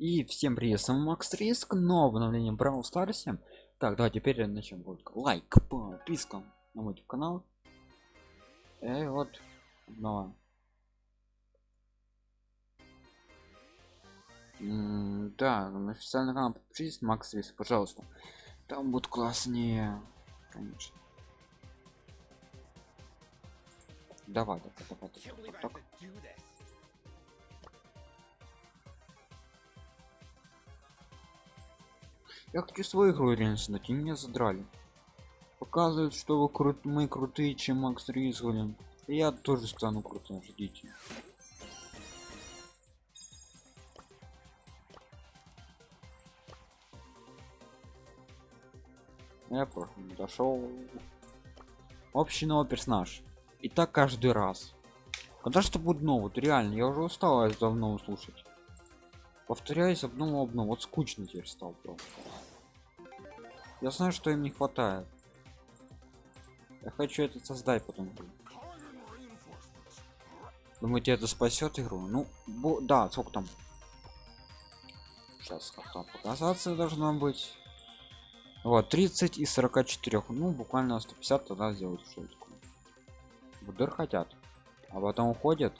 И всем привет, с вами Макс Риск, новое обновление Brawl Старсе. Так, давай теперь начнем. Будет лайк, подписка на мой канал. И вот, снова. да, на официальный канал подпишитесь, Макс Риск, пожалуйста. Там будет класснее, конечно. Давай, давай, давай, давай. Так, так. Я хочу свою игру реально снять, и меня задрали. Показывают, что вы крут мы крутые, чем Макс Ризглин. Я тоже стану крутым, ждите. Я просто дошел. Общий новый персонаж. И так каждый раз. Когда что будет новый? Вот реально, я уже устал давно слушать повторяюсь одно одно вот скучно теперь стал просто я знаю что им не хватает. Я хочу это создать потом. Думаете это спасет игру? Ну да сколько там? Сейчас как показаться должно быть? Вот 30 и 44 ну буквально 150 тогда сделать что такое. ВДР хотят а потом уходят.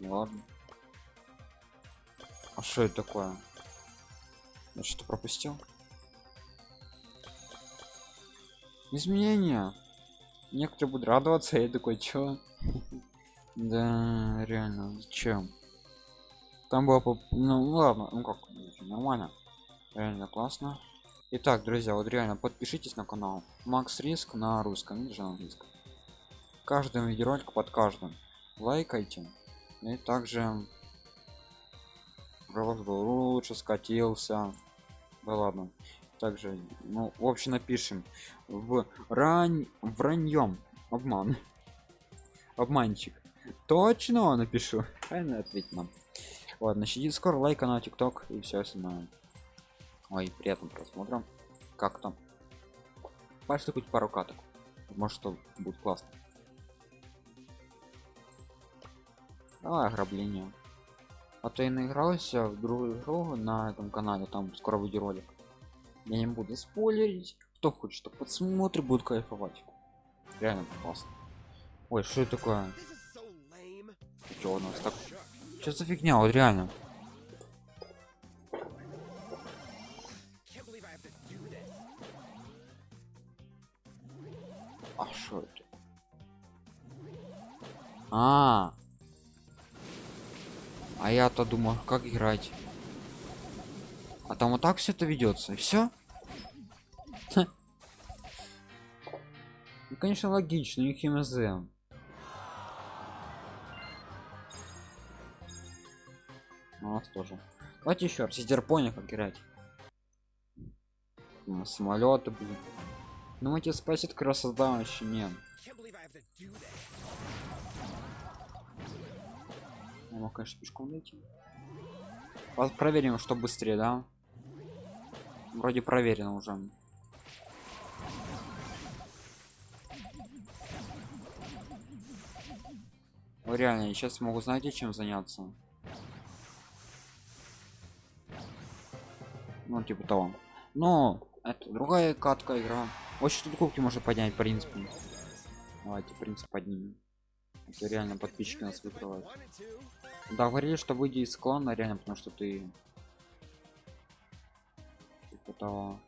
Ладно. А что это такое я что пропустил. Изменения. Некоторые будут радоваться я такой чё? Да реально зачем? Там было ну ладно ну как нормально. Реально классно. Итак, друзья, вот реально подпишитесь на канал. Макс Риск на русском или же на английском. Каждым видеоролик под каждым. Лайкайте. И также голос был лучше скатился да ладно. Также ну в общем напишем. В рань враньем обман. Обманщик. Точно напишу. Правильно ответь нам. Ладно сидит скоро лайка на тикток и все остальное. Ой приятным просмотром как там? Пальцы хоть пару каток. Может что будет классно. Давай ограбление. А то я наигрался в другую игру на этом канале, там скоро выйдет ролик. Я не буду спойлерить. Кто хочет, то подсмотрит, будет кайфовать. Реально классно. Ой, что это такое? Что у нас так? Что за фигня, вот реально? А что это? А, -а, -а. А я-то думаю, как играть. А там вот так все это ведется, все. Ну, конечно, логично, у них МЗ. У нас тоже. Давайте еще раз, сидерпони как играть. Самолеты, блин. Ну, эти спасет создам еще нет. Я мог, конечно, пешком найти. Вот проверим, что быстрее, да? Вроде проверено уже. Ну, реально, я сейчас могу, знаете, чем заняться? Ну, типа того. Но это другая катка игра. Очень тут кубки можно поднять, в принципе. Давайте, принцип поднимем. Это реально подписчики нас выкрывают. Да, говорили, что выйди из клана, реально, потому что ты... Типа того...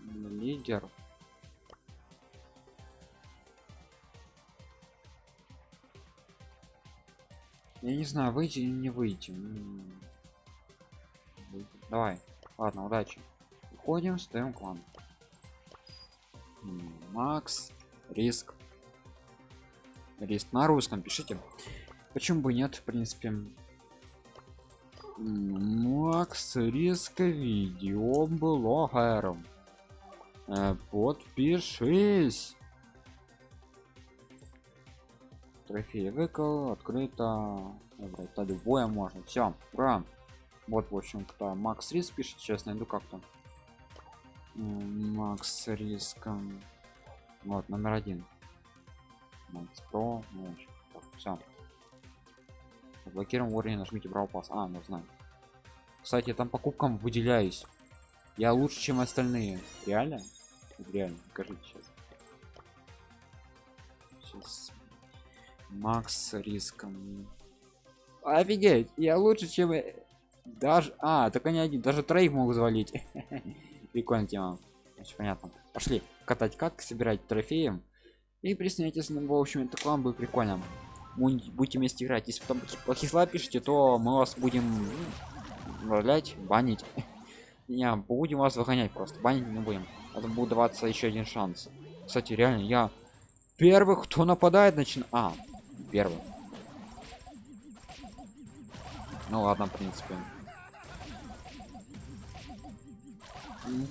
Лидер. Я не знаю, выйти или не выйти. Давай. Ладно, удачи. Уходим, ставим клан. Макс, риск. Риск на русском пишите. Почему бы нет, в принципе. Макс, риск видео блогером. Э, подпишись. Трофей выкол, открыто. Это любое можно. Все, ура. Вот, в общем, кто Макс Риск пишет. Сейчас найду как там макс риском вот номер один Макс Про, ну, все. Блокируем уровень, нажмите Brawl Pass. А, ну знаю. Кстати, я там покупкам выделяюсь. Я лучше, чем остальные. Реально? Реально, покажите сейчас. Сейчас. Макс с риском. Офигеть, я лучше, чем... э, Даже... А, так они один. Даже троих могут завалить. Прикольная тема. Значит, понятно. Пошли катать как, собирать трофеем. И присоединяйтесь, ну, в общем, это клан будет прикольно. Будете вместе играть. Если потом плохие слова пишете, то мы вас будем ну, управлять, банить. Не, будем вас выгонять просто, банить не будем. Это будет даваться еще один шанс. Кстати, реально, я первый, кто нападает, начин... А, первый. Ну ладно, в принципе.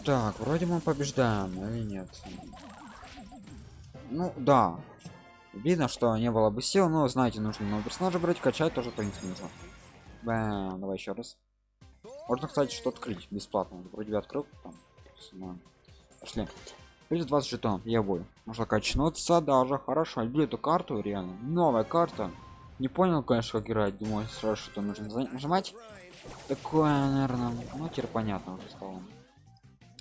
Так, вроде мы побеждаем, или нет? Ну да. Видно, что не было бы сил, но знаете, нужно нового персонажа брать, качать тоже, в принципе, нужно. Бэм, давай еще раз. Можно, кстати, что открыть бесплатно. Вроде бы открыл там. Пошли. Плюс 20 жетонов, я бою. Можно качнуться даже хорошо. Люблю эту карту, реально. Новая карта. Не понял, конечно, как играть. Думаю, сразу что нужно нажимать. Такое, наверное. Ну, теперь понятно уже стало.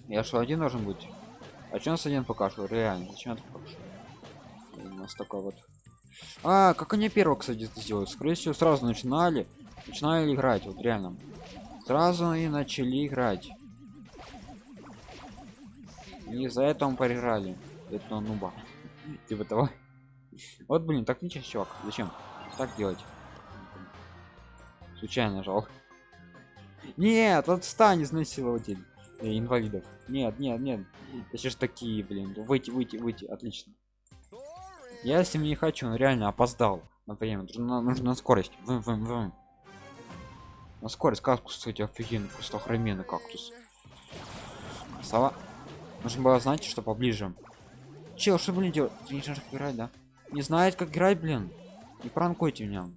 Я что, один должен быть? А у нас один пока что? Реально, зачем это пока что? И У нас такой вот. А, как они первого, кстати, сделали? Скорее всего, сразу начинали. Начинали играть, вот реально. Сразу и начали играть. И за это мы проиграли. Это нуба. Типа того. Вот, блин, так ничего, чувак. Зачем? Так делать. Случайно нажал. Нет, отстань, изнасилователь. Э, инвалидов. Нет, нет, нет. Это ж такие, блин. Выйти, выйти, выйти. Отлично. Я с ним не хочу, он реально опоздал на время. Нужно, нужно скорость. Вым, вым, вым. На скорость кактус, кстати, офигенно, просто охрененный кактус. Сова. Нужно было знать, что поближе. Чел, что, блин, делать? Ты не знаешь, как играть, да? Не знает, как играть, блин. Не пранкуйте меня.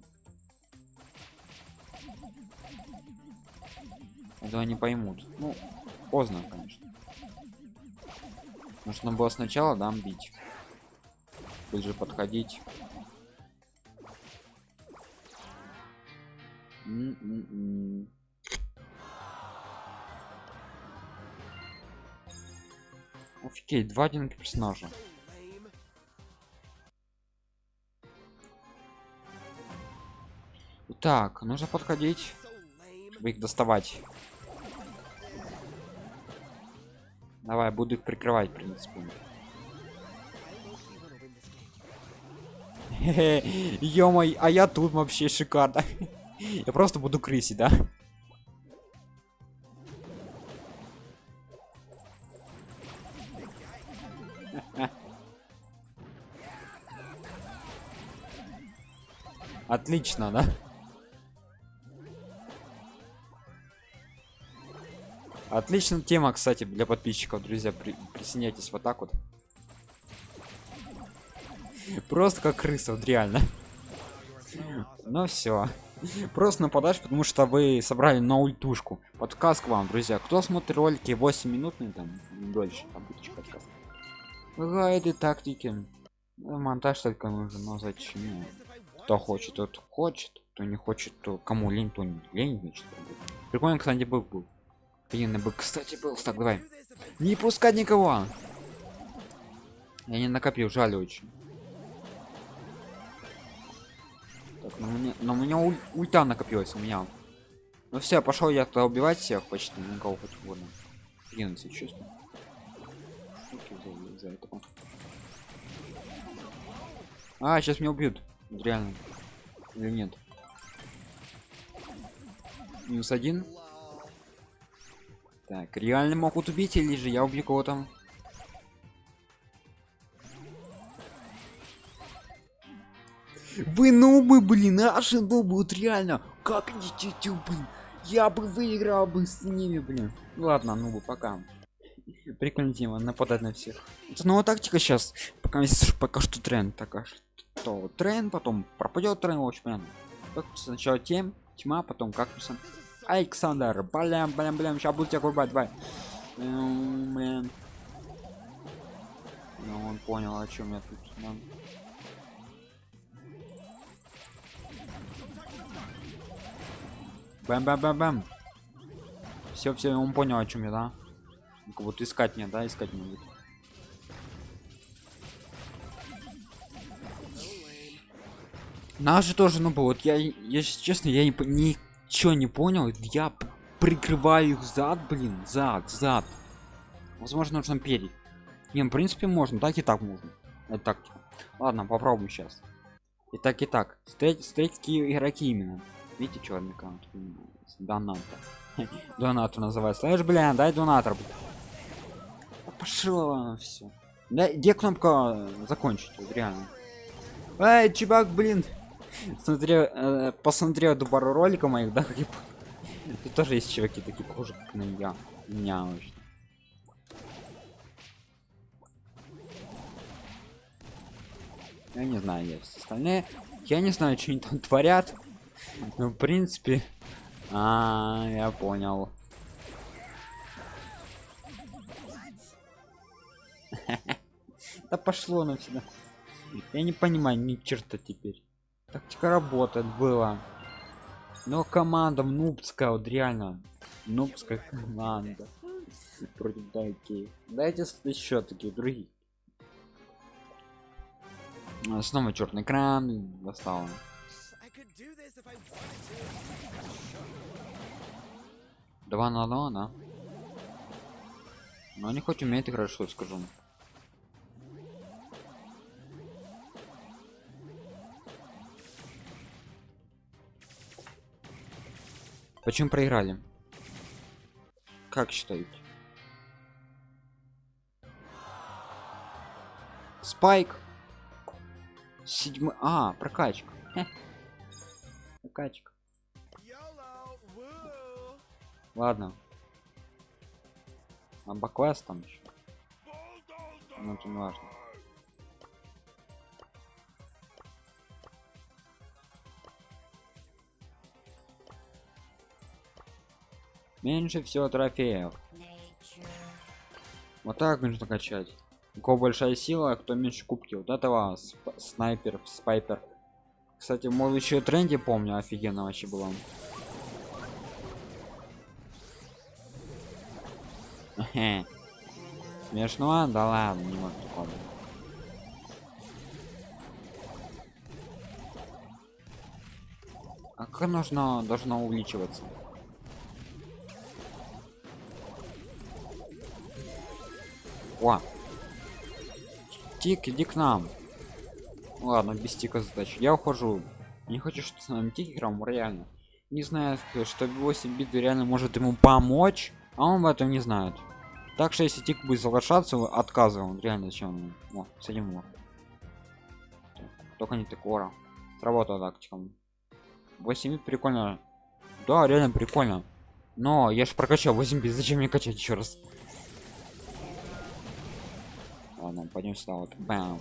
Этого не поймут. Ну, поздно, конечно. Нужно было сначала, да, бить. Ближе подходить. М-м-м. Офигеть, два один персонажа. Так, нужно подходить, чтобы их доставать. Давай, буду их прикрывать, в принципе. Ё-мой, а я тут вообще шикарно. Я просто буду крысить, да? Отлично, да? Отличная тема, кстати, для подписчиков, друзья. При- присоединяйтесь вот так вот. Просто как крыса, вот реально. Ну все. Просто нападаешь, потому что вы собрали на ультушку. Подкаст к вам, друзья. Кто смотрит ролики 8 минутные, там, дольше, обычный подкаст. Гайды, тактики. Монтаж только нужен, но зачем? Кто хочет, тот хочет. Кто не хочет, то кому лень, то не лень. значит. Прикольно, кстати, был был. Пьяный бы, кстати, был. Так, давай. Не пускать никого. Я не накопил, жаль очень. Но мне, но у меня уль- ульта накопилась у меня. Ну все, пошел я то убивать всех почти, никого хоть угодно. Окей, за- этого. А, сейчас меня убьют. Реально. Или нет? Минус один. Так, реально могут убить или же я убью кого-то? Вы нубы, блин, наши нубы, вот реально. Как не тю блин. Я бы выиграл бы с ними, блин. Ладно, нубы, пока. Прикольная тема, нападать на всех. Это новая тактика сейчас. Пока, пока что тренд. Так, что тренд, потом пропадет тренд, общем, понятно. Так, сначала тем, тьма, потом кактуса. Александр, блям, блям, блям, сейчас буду тебя курбать, давай. Эм, Блин. Ну, он понял, о чем я тут. да. Бэм бэм бэм бэм. Все, все, он понял, о чем я, да? Ну-ка, Вот искать мне, да, искать мне. будет. Нас же тоже, ну, вот я, если честно, я не, ничего не понял. Я прикрываю их зад, блин, зад, зад. Возможно, нужно перед. Не, ну, в принципе, можно, так и так можно. Это тактика. Ладно, попробуем сейчас. И так, и так. Встреть, встретите игроки именно. Видите, черный аккаунт? Доната. Донатор называется. Слышь, бля, дай донатор. Пошло все. Да, где кнопка э, закончить? Вот реально. Эй, чувак, блин. Смотрел, э, посмотрел пару роликов моих, да, как я. Тут тоже есть чуваки такие похожи, как на я. Меня вообще. Я не знаю, есть остальные. Я не знаю, что они там творят. Ну, в принципе. А, я понял. Да пошло на всегда. Я не понимаю ни черта теперь. Тактика работает была. Но команда нубская, вот реально. Нубская команда. Против таких. Дайте еще такие другие. Снова черный экран достал. Два на два, да? Но они хоть умеют играть, что скажу. Почему проиграли? Как считаете? Спайк. Седьмой. А, прокачка. Хе. Woo! Ладно. А баквест там еще. Ну, это не важно. Меньше всего трофеев. Вот так нужно качать. У кого большая сила, а кто меньше кубки. Вот этого сп- снайпер, спайпер. Кстати, мол, еще тренде помню, офигенно вообще было. Смешно? Да ладно, не могу такого. А как нужно должно увеличиваться? О! Тик, иди к нам. Ладно, без тика задача. Я ухожу. Не хочу, что с нами играл, реально. Не знаю, что 8 бит реально может ему помочь, а он в этом не знает. Так что если тик будет соглашаться, отказываем. Реально зачем? ему? О, садим его. Так, Только не такого. Сработала тактика. 8 бит прикольно. Да, реально прикольно. Но я же прокачал 8 бит, зачем мне качать еще раз? Ладно, пойдем сюда вот. Бам.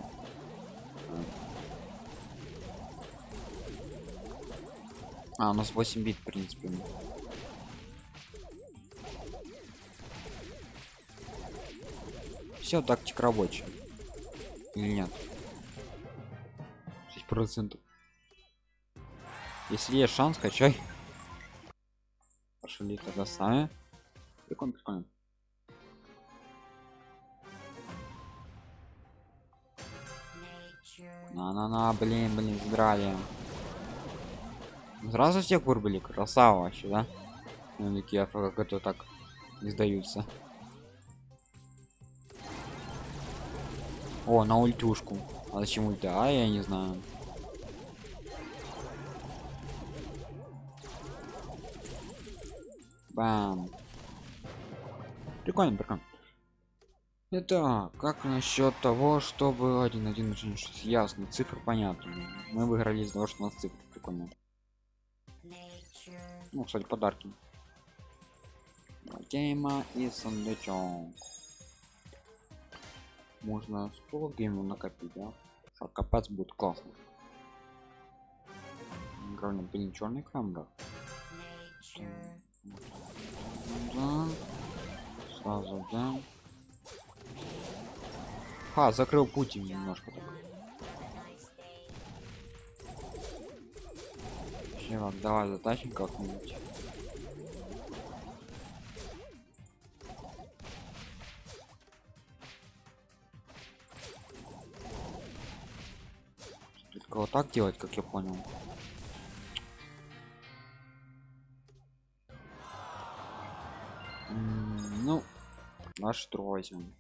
А, у нас 8 бит, в принципе. Все, тактика рабочая. Или нет? 6 процентов. Если есть шанс, качай. Пошли тогда сами. Прикольно, прикольно. На-на-на, блин, блин, здрали. Сразу всех вырубили, красава вообще, да? Ну, такие, как это так не сдаются. О, на ультюшку. А зачем ульта? А, я не знаю. Бам. Прикольно, прикольно. Это как насчет того, чтобы один один очень ясно, цифры понятны. Мы выиграли из-за того, что у нас цифры прикольно. Ну, кстати, подарки. Гейма и сундучок. Можно 100 геймов накопить, да? Что копать будет классно. Главное, блин, черный экран, да? Сразу, да. А, закрыл путь немножко так. Чувак, давай затащим как-нибудь. Только вот так делать, как я понял. Ну, наш трой возьмем.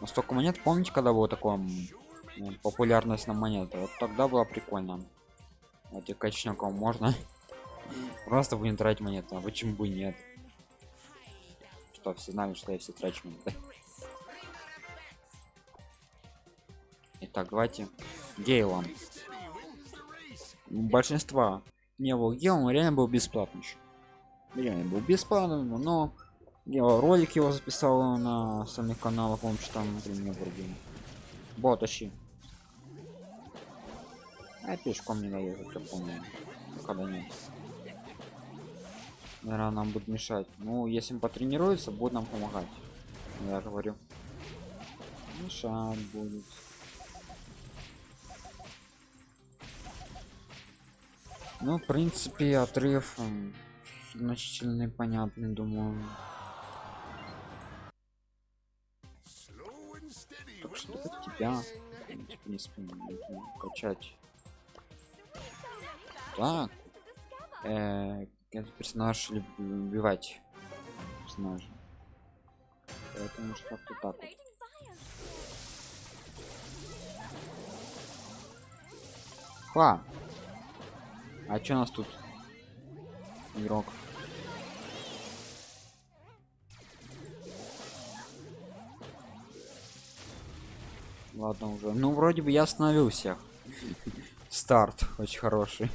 Но столько монет, помните, когда было такое популярность на монеты? Вот тогда было прикольно. Эти качняков можно. Просто будем тратить монеты, а почему бы нет? Что, все знали, что я все трачу монеты. Итак, давайте Гейлом. Большинства не был Гейлом, реально был бесплатный. Реально был бесплатным, но я ролик его записал на самих каналах, он что там блин, не вроде. Вот, тащи. А пешком не доехать, я помню. Когда нет. Наверное, нам будет мешать. Ну, если он потренируется, будет нам помогать. Я говорю. Мешать будет. Ну, в принципе, отрыв значительный, понятный, думаю. Так что тебя, в принципе, нужно качать. Так. Э, этот персонаж убивать персонажа. Поэтому что как-то так вот. Ха! А чё у нас тут? Игрок. Ладно уже. Ну, вроде бы я остановил всех. Старт очень хороший.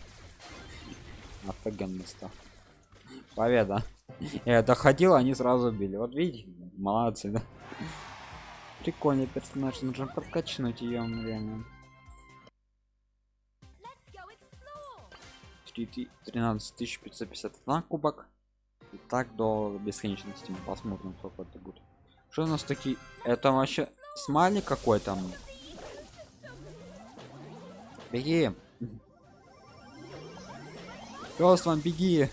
Офигенный старт. Победа. Я доходил, они сразу били. Вот видите, молодцы, да? Прикольный персонаж, нужно прокачнуть ее реально. 13 551 кубок. И так до бесконечности. Мы посмотрим, сколько это будет. Что у нас такие? Это вообще смайлик какой-то. Беги. Вам беги.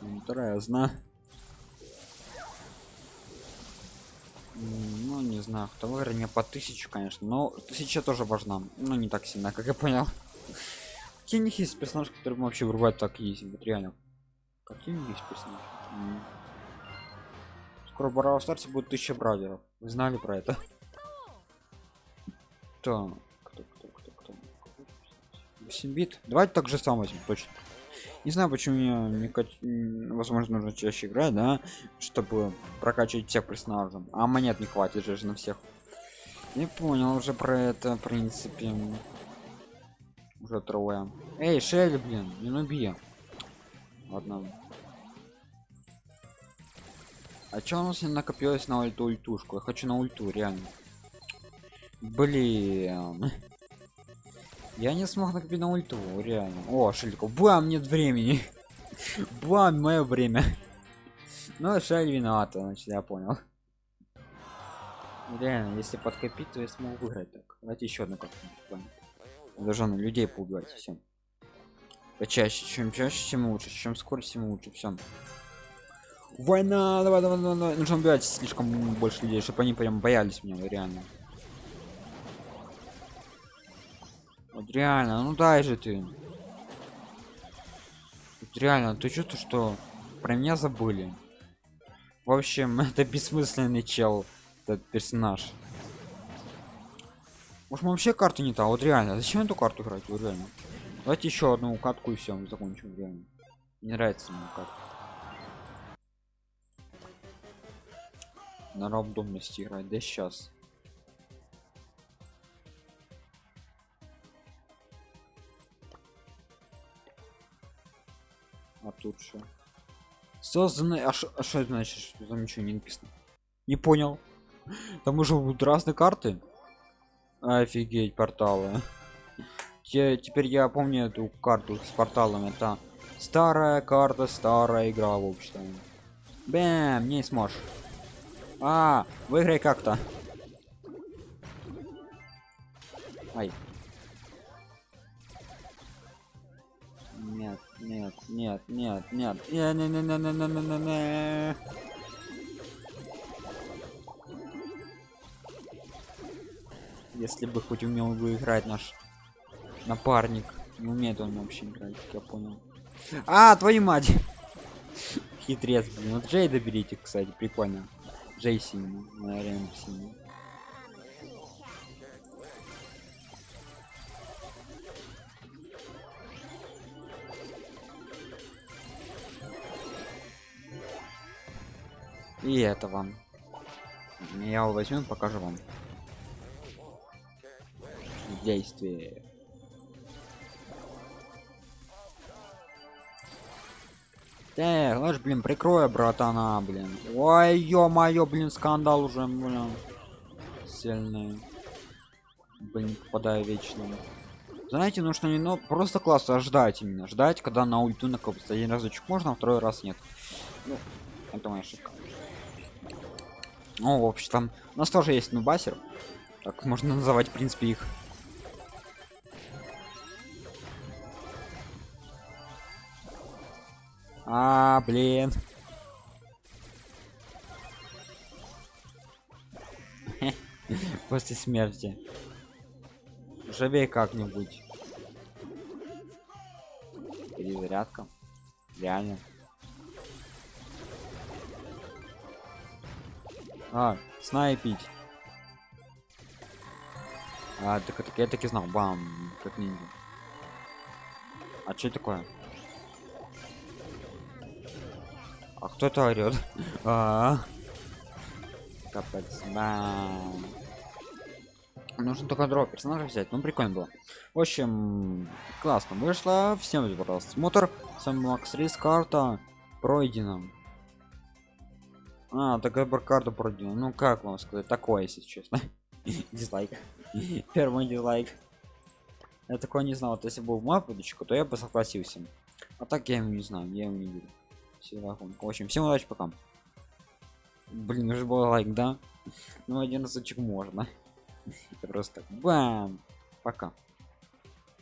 Интересно. Ну, не знаю, кто выиграет мне по тысячу, конечно. Но тысяча тоже важна. Но не так сильно, как я понял. Какие у них есть персонажи, которые вообще врубают так есть? Вот реально. Какие у них есть персонажи? М. Скоро в Бравл Старсе будет тысяча браузеров. Вы знали про это? Кто, кто, кто, кто? 8 бит. Давайте так же сам возьмем, точно. Не знаю, почему мне не кач- возможно нужно чаще играть, да, чтобы прокачивать всех персонажей. А монет не хватит же на всех. Не понял уже про это, в принципе. Уже трое. Эй, Шелли, блин, не нуби. Ладно. А чё у нас не накопилось на ульту ультушку? Я хочу на ульту, реально. Блин. Я не смог накопить на ульту, реально. О, Шелька, бам, нет времени. Бам, мое время. Ну, Шель виновата, значит, я понял. Реально, если подкопить, то я смогу выиграть так. Давайте еще одну как-нибудь. Должен людей поубивать, все. Почаще, чем чаще, тем лучше. Чем скорость, тем лучше. Все. Война, давай, давай, давай, давай. Нужно убивать слишком больше людей, чтобы они прям боялись меня, реально. Вот реально, ну дай же ты. Вот реально, ты чувствуешь, что про меня забыли. В общем, это бессмысленный чел, этот персонаж. Может, мы вообще карту не та? Вот реально, зачем эту карту играть? Вот реально. Давайте еще одну катку и все, мы закончим реально. Не нравится мне катка. На рандомности играть, да сейчас. Тут что? Созданный, а что это значит? Что там ничего не написано? Не понял. Там уже будут разные карты. Офигеть, порталы. Те- теперь я помню эту карту с порталом. Это старая карта, старая игра, в общем. Бэм, не сможешь. А, выиграй как-то. Ай. Нет. нет, нет, нет, не, не, не, не, не, не, не, не, не. Если бы хоть умел бы играть наш напарник, не умеет он вообще играть, я понял. А, твою мать! Хитрец, блин. Вот Джей доберите, кстати, прикольно. Джей синий, наверное, синий. И это вам. Я его возьму и покажу вам. Действие. Так, ложь, блин, прикрой, братана, блин. Ой, ё-моё, блин, скандал уже, блин. Сильный. Блин, попадаю вечно. Знаете, нужно не ну, просто классно ждать именно. Ждать, когда на ульту накопится. Один разочек можно, а второй раз нет. Ну, это моя ошибка. Ну, в общем, у нас тоже есть нубасер. Так можно называть, в принципе, их. А, блин. После смерти. Живей как-нибудь. Перезарядка. Реально. А, снайпить. А, так, так я таки знал. Бам, как ниндзя. А что такое? А кто это орет? А, Капец, бам. Нужно только дроп персонажа взять. Ну, прикольно было. В общем, классно вышло. Всем за просмотр. С вами Макс Рис, карта пройдена. А, так карту пройдена. Ну, как вам сказать? Такое, если честно. Дизлайк. Первый дизлайк. Я такое не знал. Вот если был мой то я бы согласился. А так я его не знаю. Я его не. Всегда В общем, всем удачи, пока. Блин, уже был лайк, да? Ну, один разочек можно. Просто. Бам! Пока.